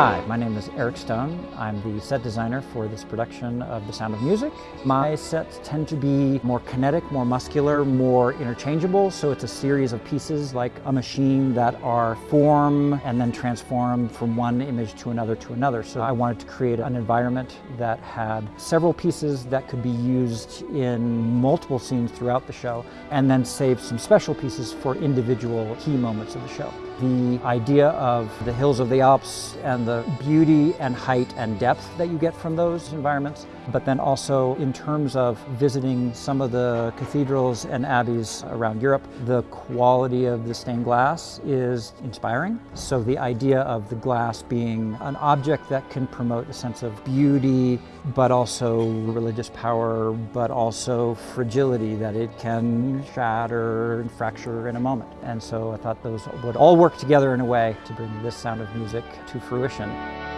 Hi, my name is Eric Stone. I'm the set designer for this production of The Sound of Music. My sets tend to be more kinetic, more muscular, more interchangeable, so it's a series of pieces like a machine that are form and then transform from one image to another to another. So I wanted to create an environment that had several pieces that could be used in multiple scenes throughout the show and then save some special pieces for individual key moments of the show. The idea of the hills of the Alps and the beauty and height and depth that you get from those environments, but then also in terms of visiting some of the cathedrals and abbeys around Europe, the quality of the stained glass is inspiring. So the idea of the glass being an object that can promote a sense of beauty, but also religious power, but also fragility, that it can shatter and fracture in a moment. And so I thought those would all work together in a way to bring this sound of music to fruition. Foundation.